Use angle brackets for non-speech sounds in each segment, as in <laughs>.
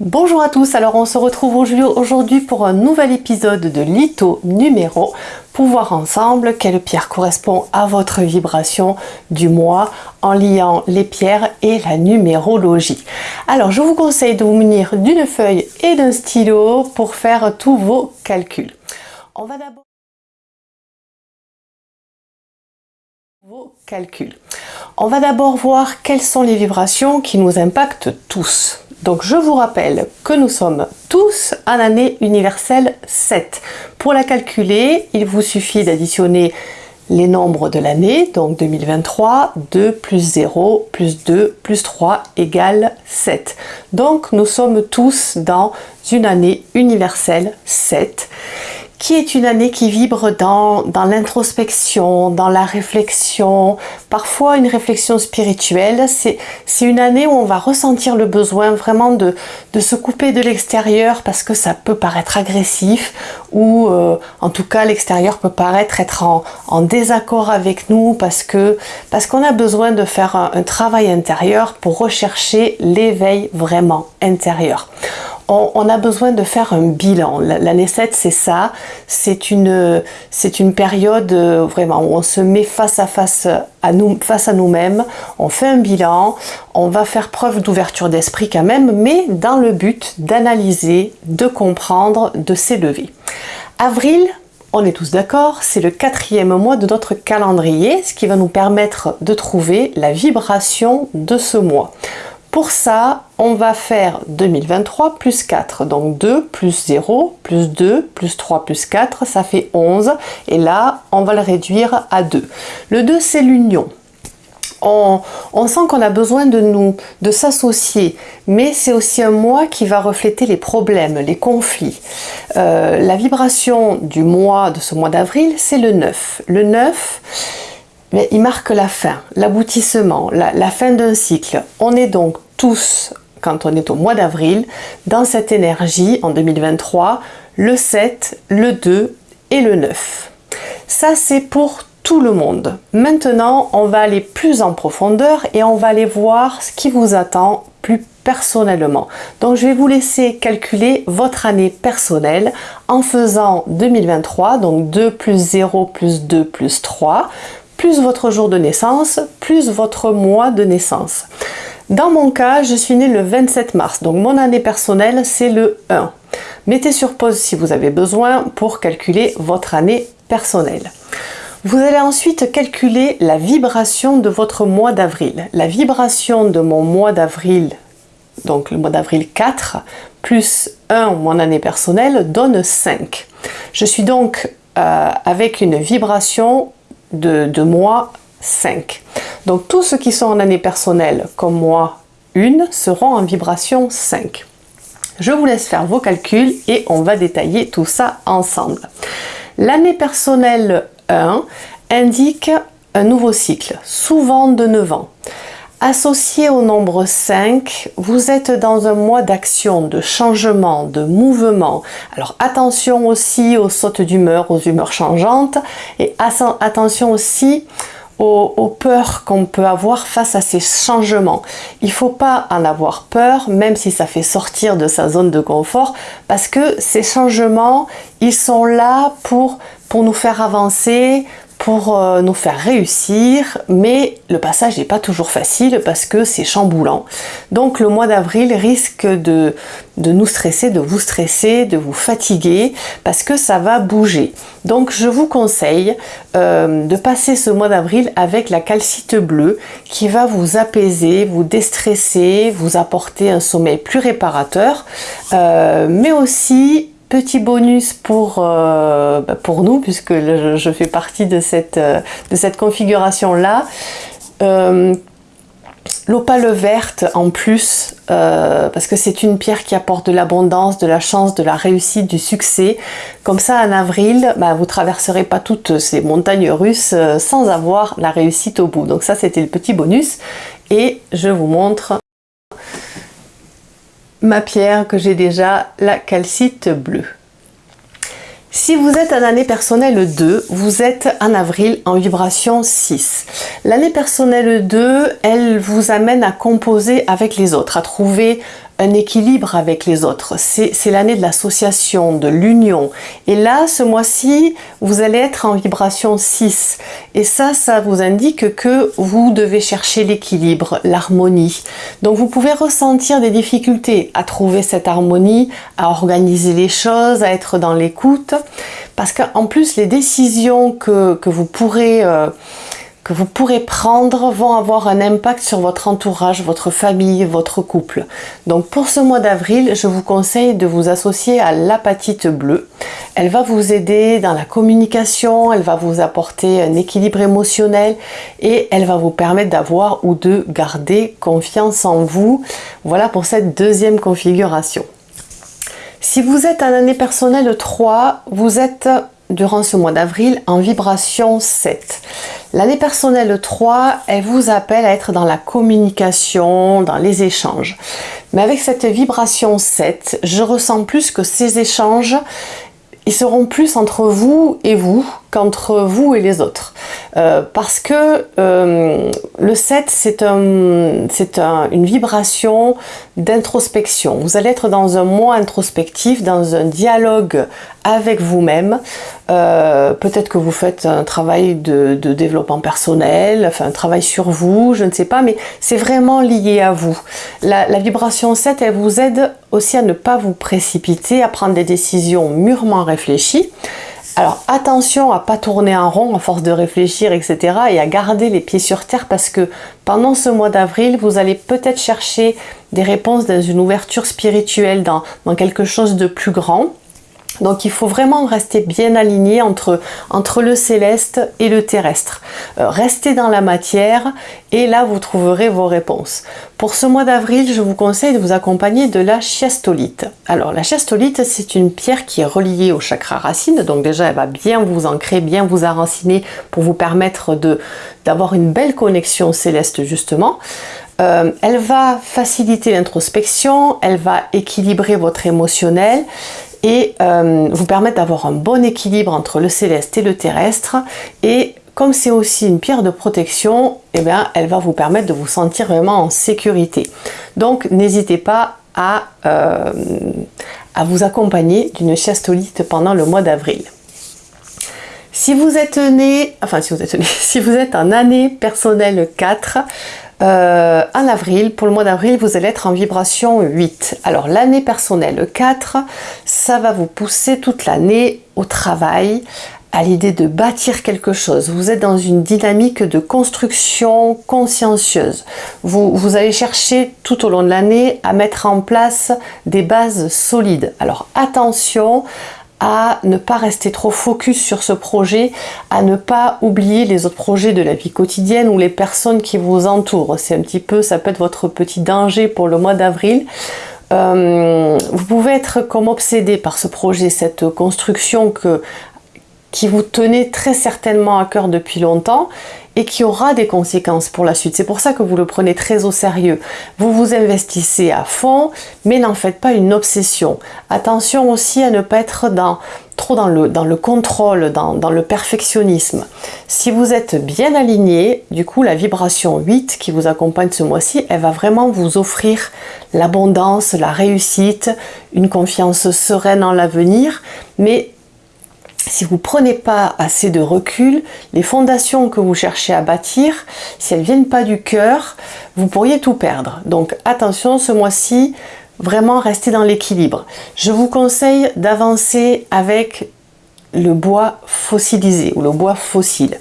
Bonjour à tous, alors on se retrouve aujourd'hui pour un nouvel épisode de Lito numéro pour voir ensemble quelle pierre correspond à votre vibration du mois en liant les pierres et la numérologie. Alors je vous conseille de vous munir d'une feuille et d'un stylo pour faire tous vos calculs. On va d'abord vos calculs. On va d'abord voir quelles sont les vibrations qui nous impactent tous. Donc je vous rappelle que nous sommes tous en année universelle 7. Pour la calculer, il vous suffit d'additionner les nombres de l'année, donc 2023, 2 plus 0 plus 2 plus 3 égale 7. Donc nous sommes tous dans une année universelle 7 qui est une année qui vibre dans, dans l'introspection, dans la réflexion, parfois une réflexion spirituelle. C'est une année où on va ressentir le besoin vraiment de, de se couper de l'extérieur parce que ça peut paraître agressif ou euh, en tout cas l'extérieur peut paraître être en, en, désaccord avec nous parce que parce qu'on a besoin de faire un, un travail intérieur pour rechercher l'éveil vraiment intérieur on, a besoin de faire un bilan. L'année 7, c'est ça. C'est une, période euh, vraiment où on se met face à face à nous-mêmes. On fait un bilan. On va faire preuve d'ouverture d'esprit quand même, mais dans le but d'analyser, de comprendre, de s'élever. Avril, on est tous d'accord, c'est le quatrième mois de notre calendrier, ce qui va nous permettre de trouver la vibration de ce mois. Pour ça, on va faire 2023 plus 4. Donc 2 plus 0 plus 2 plus 3 plus 4, ça fait 11. Et là, on va le réduire à 2. Le 2, c'est l'union. On, sent qu'on a besoin de nous, de s'associer, mais c'est aussi un mois qui va refléter les problèmes, les conflits. Euh, la vibration du mois, de ce mois d'avril, c'est le 9. Le 9, mais il marque la fin, l'aboutissement, la, fin d'un cycle. On est donc tous, quand on est au mois d'avril, dans cette énergie en 2023, le 7, le 2 et le 9. Ça, c'est pour tout le monde. Maintenant, on va aller plus en profondeur et on va aller voir ce qui vous attend plus personnellement. Donc, je vais vous laisser calculer votre année personnelle en faisant 2023, donc 2 plus 0 plus 2 plus 3, plus votre jour de naissance, plus votre mois de naissance. Dans mon cas, je suis née le 27 mars, donc mon année personnelle, c'est le 1. Mettez sur pause si vous avez besoin pour calculer votre année personnelle. Vous allez ensuite calculer la vibration de votre mois d'avril. La vibration de mon mois d'avril, donc le mois d'avril 4, plus 1, mon année personnelle, donne 5. Je suis donc euh, avec une vibration de, mois 5. Donc tous ceux qui sont en année personnelle, comme moi, une, seront en vibration 5. Je vous laisse faire vos calculs et on va détailler tout ça ensemble. L'année personnelle 1 indique un nouveau cycle, souvent de 9 ans. Associé au nombre 5, vous êtes dans un mois d'action, de changement, de mouvement. Alors attention aussi aux sautes d'humeur, aux humeurs changeantes et attention aussi aux, peurs qu'on peut avoir face à ces changements. Il ne faut pas en avoir peur, même si ça fait sortir de sa zone de confort, parce que ces changements, ils sont là pour, pour nous faire avancer, pour euh, nous faire réussir, mais le passage n'est pas toujours facile parce que c'est chamboulant. Donc le mois d'avril risque de, de nous stresser, de vous stresser, de vous fatiguer, parce que ça va bouger. Donc je vous conseille euh, de passer ce mois d'avril avec la calcite bleue qui va vous apaiser, vous déstresser, vous apporter un sommeil plus réparateur, euh, mais aussi Petit bonus pour, euh, bah, pour nous, puisque je, fais partie de cette, euh, de cette configuration-là. Euh, L'opale verte en plus, parce que c'est une pierre qui apporte de l'abondance, de la chance, de la réussite, du succès. Comme ça, en avril, bah, vous traverserez pas toutes ces montagnes russes sans avoir la réussite au bout. Donc ça, c'était le petit bonus. Et je vous montre ma pierre que j'ai déjà, la calcite bleue. Si vous êtes en année personnelle 2, vous êtes en avril en vibration 6. L'année personnelle 2, elle vous amène à composer avec les autres, à trouver un équilibre avec les autres. C'est l'année de l'association, de l'union. Et là, ce mois-ci, vous allez être en vibration 6. Et ça, ça vous indique que vous devez chercher l'équilibre, l'harmonie. Donc vous pouvez ressentir des difficultés à trouver cette harmonie, à organiser les choses, à être dans l'écoute. Parce qu'en plus, les décisions que, que vous pourrez... Euh, vous pourrez prendre vont avoir un impact sur votre entourage, votre famille, votre couple. Donc pour ce mois d'avril, je vous conseille de vous associer à l'apatite bleue. Elle va vous aider dans la communication, elle va vous apporter un équilibre émotionnel et elle va vous permettre d'avoir ou de garder confiance en vous. Voilà pour cette deuxième configuration. Si vous êtes en année personnelle 3, vous êtes durant ce mois d'avril en vibration 7. L'année personnelle 3, elle vous appelle à être dans la communication, dans les échanges. Mais avec cette vibration 7, je ressens plus que ces échanges, ils seront plus entre vous et vous qu'entre vous et les autres. Euh, parce que euh, le 7, c'est un, une vibration d'introspection. Vous allez être dans un mois introspectif, dans un dialogue avec vous-même. Euh, peut-être que vous faites un travail de, développement personnel, enfin un travail sur vous, je ne sais pas, mais c'est vraiment lié à vous. La, la vibration 7, elle vous aide aussi à ne pas vous précipiter, à prendre des décisions mûrement réfléchies. Alors attention à pas tourner en rond à force de réfléchir, etc. et à garder les pieds sur terre parce que pendant ce mois d'avril, vous allez peut-être chercher des réponses dans une ouverture spirituelle, dans quelque chose de plus grand. Donc il faut vraiment rester bien aligné entre, le céleste et le terrestre. Euh, restez dans la matière et là vous trouverez vos réponses. Pour ce mois d'avril, je vous conseille de vous accompagner de la chiastolite. Alors la chiastolite, c'est une pierre qui est reliée au chakra racine, donc déjà elle va bien vous ancrer, bien vous enraciner pour vous permettre d'avoir une belle connexion céleste justement. Euh, elle va faciliter l'introspection, elle va équilibrer votre émotionnel, et euh, vous permettre d'avoir un bon équilibre entre le céleste et le terrestre et comme c'est aussi une pierre de protection, eh bien, elle va vous permettre de vous sentir vraiment en sécurité. Donc n'hésitez pas à, euh, à vous accompagner d'une chastolite pendant le mois d'avril. Si vous êtes né, enfin si vous êtes né, <laughs> si vous êtes en année personnelle 4, euh, en avril, pour le mois d'avril, vous allez être en vibration 8. Alors l'année personnelle 4, ça va vous pousser toute l'année au travail, à l'idée de bâtir quelque chose. Vous êtes dans une dynamique de construction consciencieuse. Vous, vous allez chercher tout au long de l'année à mettre en place des bases solides. Alors attention à ne pas rester trop focus sur ce projet, à ne pas oublier les autres projets de la vie quotidienne ou les personnes qui vous entourent. C'est un petit peu, ça peut être votre petit danger pour le mois d'avril. Euh, vous pouvez être comme obsédé par ce projet, cette construction qui vous tenait très certainement à cœur depuis longtemps et qui aura des conséquences pour la suite. C'est pour ça que vous le prenez très au sérieux. Vous vous investissez à fond, mais n'en faites pas une obsession. Attention aussi à ne pas être trop dans le, dans le contrôle, dans, dans le perfectionnisme. Si vous êtes bien aligné, du coup la vibration 8 qui vous accompagne ce mois-ci, elle va vraiment vous offrir l'abondance, la réussite, une confiance sereine en l'avenir, mais si vous ne prenez pas assez de recul, les fondations que vous cherchez à bâtir, si elles ne viennent pas du cœur, vous pourriez tout perdre. Donc attention, ce mois-ci, vraiment restez dans l'équilibre. Je vous conseille d'avancer avec le bois fossilisé ou le bois fossile.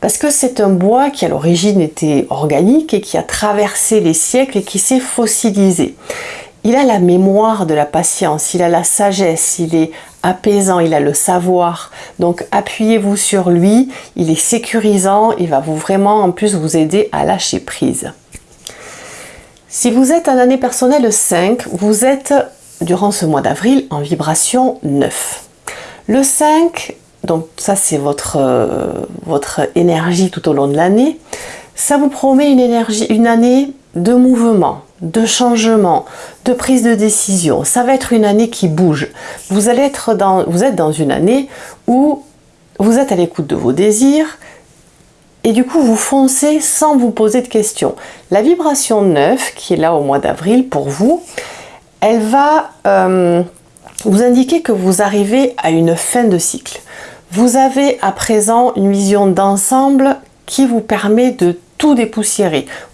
Parce que c'est un bois qui à l'origine était organique et qui a traversé les siècles et qui s'est fossilisé. Il a la mémoire de la patience, il a la sagesse, il est apaisant, il a le savoir. Donc appuyez-vous sur lui, il est sécurisant, il va vous vraiment en plus vous aider à lâcher prise. Si vous êtes en année personnelle 5, vous êtes durant ce mois d'avril en vibration 9. Le 5, donc ça c'est votre, euh, votre énergie tout au long de l'année, ça vous promet une énergie, une année de mouvement, de changement, de prise de décision. Ça va être une année qui bouge. Vous, allez être dans, vous êtes dans une année où vous êtes à l'écoute de vos désirs et du coup vous foncez sans vous poser de questions. La vibration 9 qui est là au mois d'avril pour vous, elle va euh, vous indiquer que vous arrivez à une fin de cycle. Vous avez à présent une vision d'ensemble qui vous permet de tout.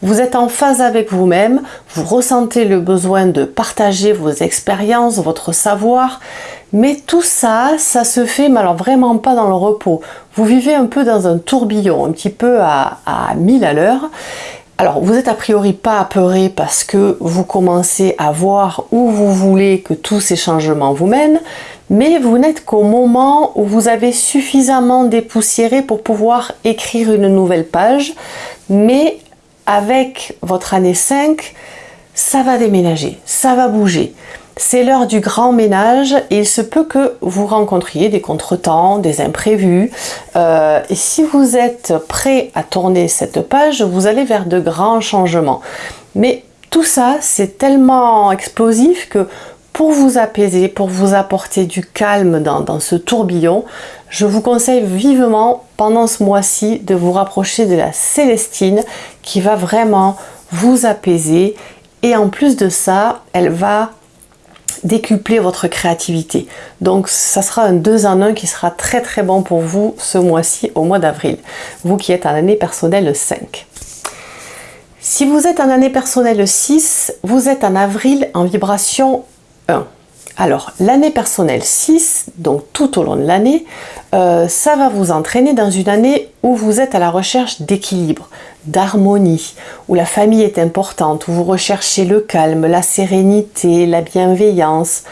Vous êtes en phase avec vous-même, vous ressentez le besoin de partager vos expériences, votre savoir, mais tout ça, ça se fait mais alors vraiment pas dans le repos. Vous vivez un peu dans un tourbillon, un petit peu à, à 1000 à l'heure. Alors, vous êtes a priori pas apeuré parce que vous commencez à voir où vous voulez que tous ces changements vous mènent, mais vous n'êtes qu'au moment où vous avez suffisamment dépoussiéré pour pouvoir écrire une nouvelle page, mais avec votre année 5, ça va déménager, ça va bouger. C'est l'heure du grand ménage et il se peut que vous rencontriez des contretemps, des imprévus. Euh, et si vous êtes prêt à tourner cette page, vous allez vers de grands changements. Mais tout ça, c'est tellement explosif que pour vous apaiser, pour vous apporter du calme dans, dans ce tourbillon, je vous conseille vivement pendant ce mois-ci de vous rapprocher de la Célestine qui va vraiment vous apaiser et en plus de ça, elle va décupler votre créativité. Donc ça sera un 2 en 1 qui sera très très bon pour vous ce mois-ci au mois d'avril. Vous qui êtes en année personnelle 5. Si vous êtes en année personnelle 6, vous êtes en avril en vibration 1. Alors, l'année personnelle 6, donc tout au long de l'année, euh, ça va vous entraîner dans une année où vous êtes à la recherche d'équilibre, d'harmonie, où la famille est importante, où vous recherchez le calme, la sérénité, la bienveillance.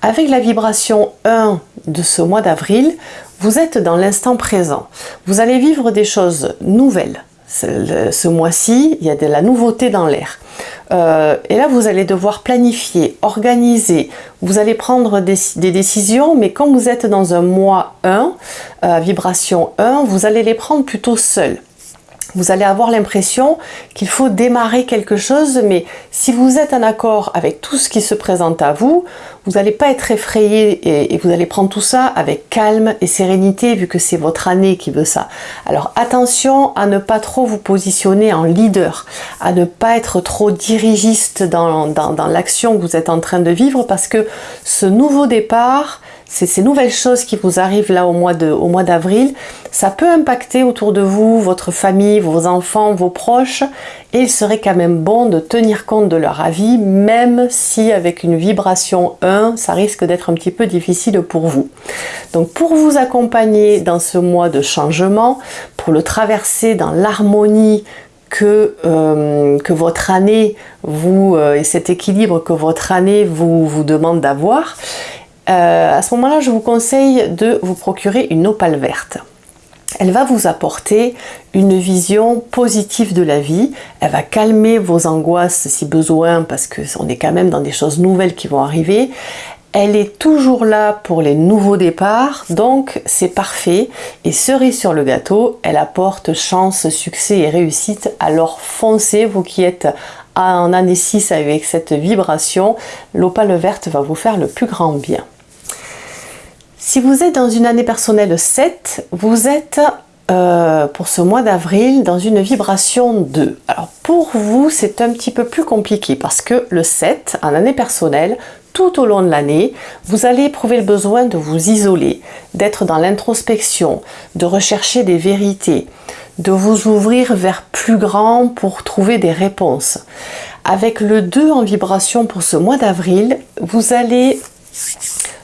Avec la vibration 1 de ce mois d'avril, vous êtes dans l'instant présent. Vous allez vivre des choses nouvelles. Ce mois-ci, il y a de la nouveauté dans l'air. Euh, et là, vous allez devoir planifier, organiser, vous allez prendre des, décisions, mais quand vous êtes dans un mois 1, euh, vibration 1, vous allez les prendre plutôt seul vous allez avoir l'impression qu'il faut démarrer quelque chose, mais si vous êtes en accord avec tout ce qui se présente à vous, vous n'allez pas être effrayé et, vous allez prendre tout ça avec calme et sérénité vu que c'est votre année qui veut ça. Alors attention à ne pas trop vous positionner en leader, à ne pas être trop dirigiste dans, dans l'action que vous êtes en train de vivre parce que ce nouveau départ, c'est ces nouvelles choses qui vous arrivent là au mois d'avril, ça peut impacter autour de vous, votre famille, vos enfants, vos proches, et il serait quand même bon de tenir compte de leur avis, même si avec une vibration 1, ça risque d'être un petit peu difficile pour vous. Donc pour vous accompagner dans ce mois de changement, pour le traverser dans l'harmonie que, euh, votre année vous euh, et cet équilibre que votre année vous, vous demande d'avoir, euh, à ce moment-là, je vous conseille de vous procurer une opale verte. Elle va vous apporter une vision positive de la vie, elle va calmer vos angoisses si besoin parce qu'on est quand même dans des choses nouvelles qui vont arriver. Elle est toujours là pour les nouveaux départs, donc c'est parfait. Et cerise sur le gâteau, elle apporte chance, succès et réussite. Alors foncez, vous qui êtes en année 6 avec cette vibration, l'opale verte va vous faire le plus grand bien. Si vous êtes dans une année personnelle 7, vous êtes euh, pour ce mois d'avril dans une vibration 2. Alors pour vous, c'est un petit peu plus compliqué parce que le 7, en année personnelle, tout au long de l'année, vous allez éprouver le besoin de vous isoler, d'être dans l'introspection, de rechercher des vérités, de vous ouvrir vers plus grand pour trouver des réponses. Avec le 2 en vibration pour ce mois d'avril, vous allez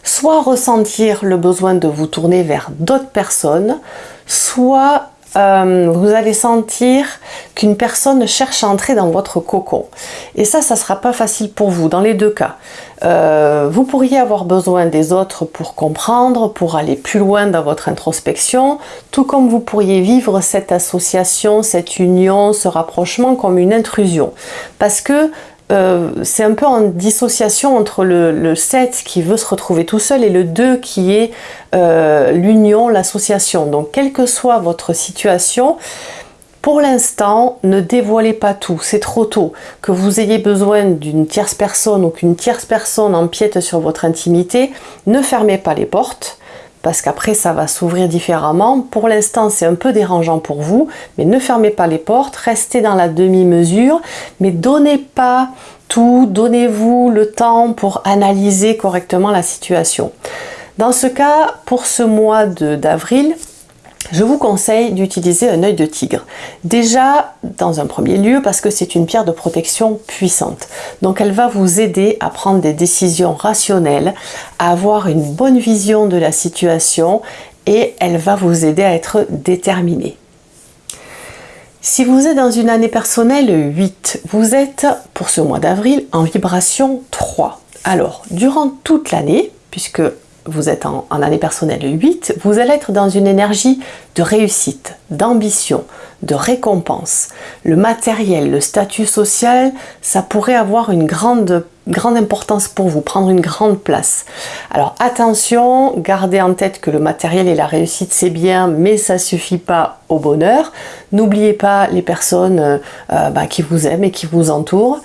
soit ressentir le besoin de vous tourner vers d'autres personnes, soit euh, vous allez sentir qu'une personne cherche à entrer dans votre cocon. Et ça, ça ne sera pas facile pour vous, dans les deux cas. Euh, vous pourriez avoir besoin des autres pour comprendre, pour aller plus loin dans votre introspection, tout comme vous pourriez vivre cette association, cette union, ce rapprochement comme une intrusion. Parce que euh, c'est un peu en dissociation entre le, 7 qui veut se retrouver tout seul et le 2 qui est euh, l'union, l'association. Donc quelle que soit votre situation, pour l'instant, ne dévoilez pas tout, c'est trop tôt. Que vous ayez besoin d'une tierce personne ou qu'une tierce personne empiète sur votre intimité, ne fermez pas les portes parce qu'après ça va s'ouvrir différemment. Pour l'instant c'est un peu dérangeant pour vous, mais ne fermez pas les portes, restez dans la demi-mesure, mais donnez pas tout, donnez-vous le temps pour analyser correctement la situation. Dans ce cas, pour ce mois d'avril, je vous conseille d'utiliser un œil de tigre. Déjà, dans un premier lieu, parce que c'est une pierre de protection puissante. Donc elle va vous aider à prendre des décisions rationnelles, à avoir une bonne vision de la situation et elle va vous aider à être déterminé. Si vous êtes dans une année personnelle 8, vous êtes pour ce mois d'avril en vibration 3. Alors, durant toute l'année, puisque vous êtes en, année personnelle 8, vous allez être dans une énergie de réussite, d'ambition, de récompense. Le matériel, le statut social, ça pourrait avoir une grande, grande importance pour vous, prendre une grande place. Alors attention, gardez en tête que le matériel et la réussite c'est bien, mais ça suffit pas au bonheur. N'oubliez pas les personnes euh, euh, bah, qui vous aiment et qui vous entourent.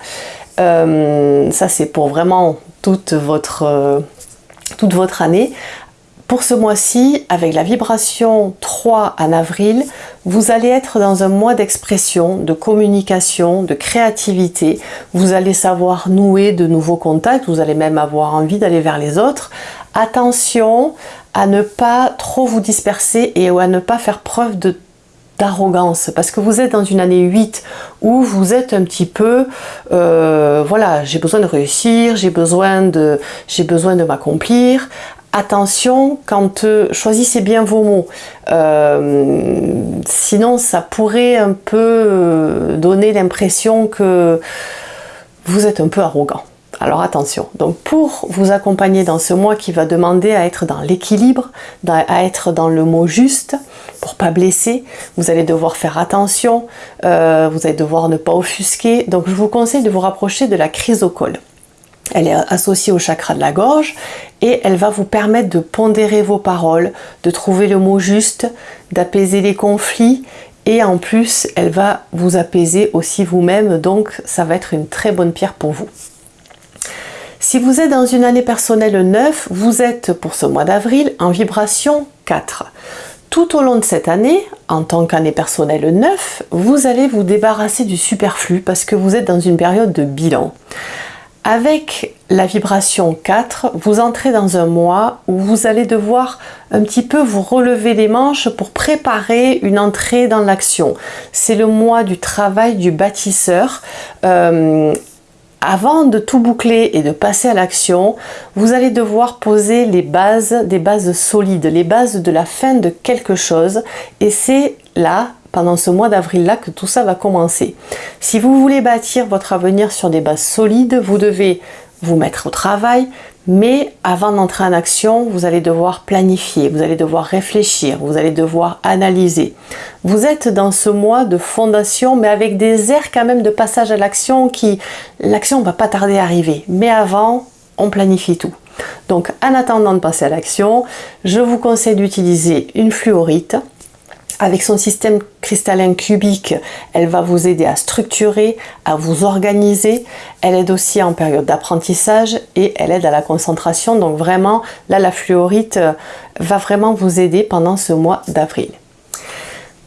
Euh, ça c'est pour vraiment toute votre toute votre année. Pour ce mois-ci, avec la vibration 3 en avril, vous allez être dans un mois d'expression, de communication, de créativité. Vous allez savoir nouer de nouveaux contacts, vous allez même avoir envie d'aller vers les autres. Attention à ne pas trop vous disperser et à ne pas faire preuve de d'arrogance parce que vous êtes dans une année 8 où vous êtes un petit peu euh, voilà j'ai besoin de réussir j'ai besoin de j'ai besoin de m'accomplir. Attention quand euh, choisissez bien vos mots. Euh, sinon ça pourrait un peu donner l'impression que vous êtes un peu arrogant alors attention, donc pour vous accompagner dans ce mois qui va demander à être dans l'équilibre, à être dans le mot juste, pour pas blesser, vous allez devoir faire attention, euh, vous allez devoir ne pas offusquer. Donc je vous conseille de vous rapprocher de la chrysocole. Elle est associée au chakra de la gorge et elle va vous permettre de pondérer vos paroles, de trouver le mot juste, d'apaiser les conflits et en plus elle va vous apaiser aussi vous-même donc ça va être une très bonne pierre pour vous. Si vous êtes dans une année personnelle 9, vous êtes pour ce mois d'avril en vibration 4. Tout au long de cette année, en tant qu'année personnelle 9, vous allez vous débarrasser du superflu parce que vous êtes dans une période de bilan. Avec la vibration 4, vous entrez dans un mois où vous allez devoir un petit peu vous relever les manches pour préparer une entrée dans l'action. C'est le mois du travail du bâtisseur. Euh, avant de tout boucler et de passer à l'action, vous allez devoir poser les bases, des bases solides, les bases de la fin de quelque chose. Et c'est là, pendant ce mois d'avril-là, que tout ça va commencer. Si vous voulez bâtir votre avenir sur des bases solides, vous devez vous mettre au travail, mais avant d'entrer en action, vous allez devoir planifier, vous allez devoir réfléchir, vous allez devoir analyser. Vous êtes dans ce mois de fondation, mais avec des airs quand même de passage à l'action qui... L'action va pas tarder à arriver. Mais avant, on planifie tout. Donc en attendant de passer à l'action, je vous conseille d'utiliser une fluorite avec son système cristallin cubique, elle va vous aider à structurer, à vous organiser. Elle aide aussi en période d'apprentissage et elle aide à la concentration. Donc vraiment, là, la fluorite euh, va vraiment vous aider pendant ce mois d'avril.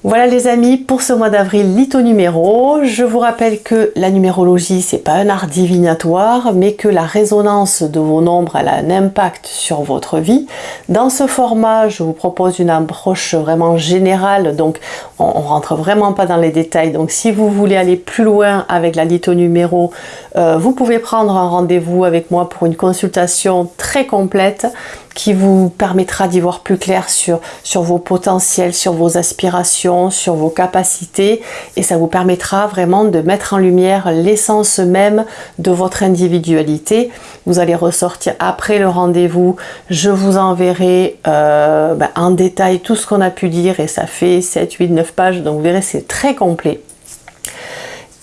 Voilà les amis pour ce mois d'avril litho numéro. Je vous rappelle que la numérologie c'est pas un art divinatoire mais que la résonance de vos nombres a un impact sur votre vie. Dans ce format je vous propose une approche vraiment générale donc on, on rentre vraiment pas dans les détails donc si vous voulez aller plus loin avec la litho numéro euh, vous pouvez prendre un rendez-vous avec moi pour une consultation très complète qui vous permettra d'y voir plus clair sur, vos potentiels, sur vos aspirations, sur vos capacités et ça vous permettra vraiment de mettre en lumière l'essence même de votre individualité. Vous allez ressortir après le rendez-vous, je vous enverrai euh, ben, en détail tout ce qu'on a pu dire et ça fait 7, 8, 9 pages donc vous verrez c'est très complet.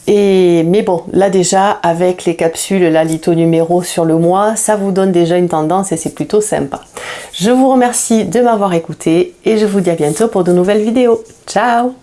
Et, mais bon, là déjà, avec les capsules, la litho numéro sur le mois, ça vous donne déjà une tendance et c'est plutôt sympa. Je vous remercie de m'avoir écouté et je vous dis à bientôt pour de nouvelles vidéos. Ciao